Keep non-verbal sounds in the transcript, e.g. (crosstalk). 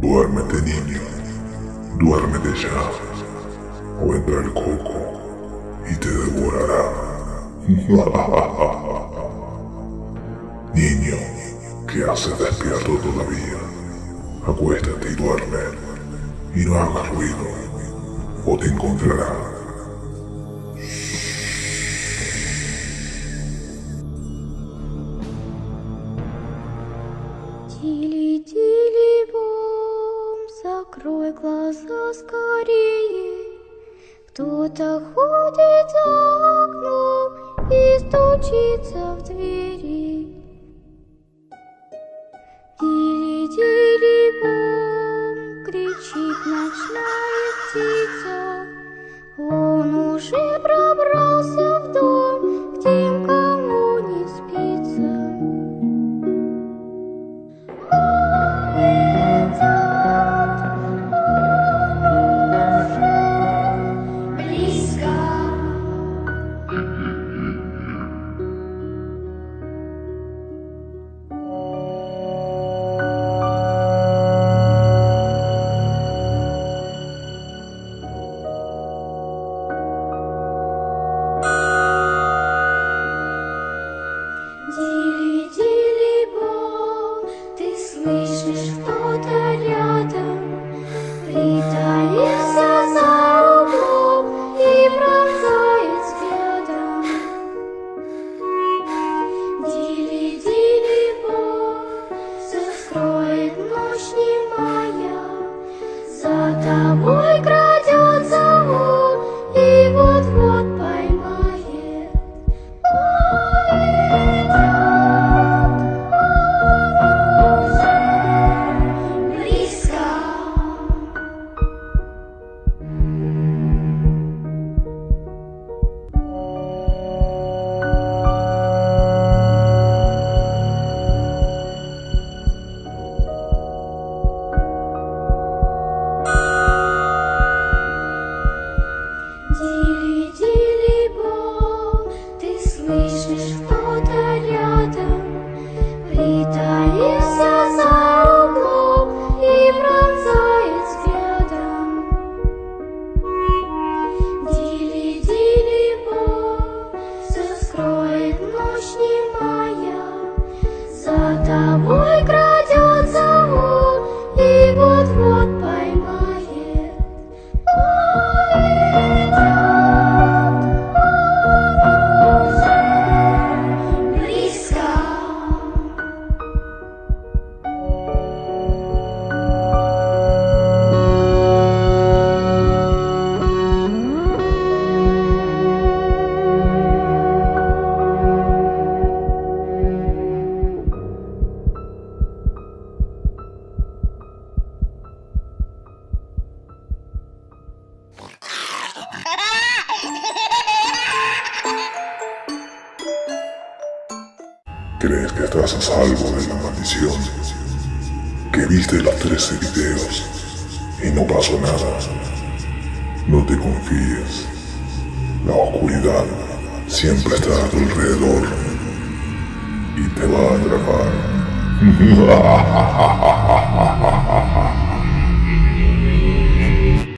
Duérmete niño, duérmete ya, o entra el coco y te devorará. (laughs) niño, ¿qué haces despierto todavía? Acuéstate y duerme, y no hagas ruido, o te encontrará. Закрой глаза скорее. Кто-то ходит за окном и стучится в двери. Тили-тили-бом, кричит ночная Дили-дили-бом, ты слышишь, кто-то рядом. Притаился за углом и пронзает взглядом. Дили-дили-бом, все скроет ночь немая. За тобой ¿Crees que estás a salvo de la maldición? Que viste los 13 videos y no pasó nada. No te confíes. La oscuridad siempre está a tu alrededor y te va a atrapar. (laughs)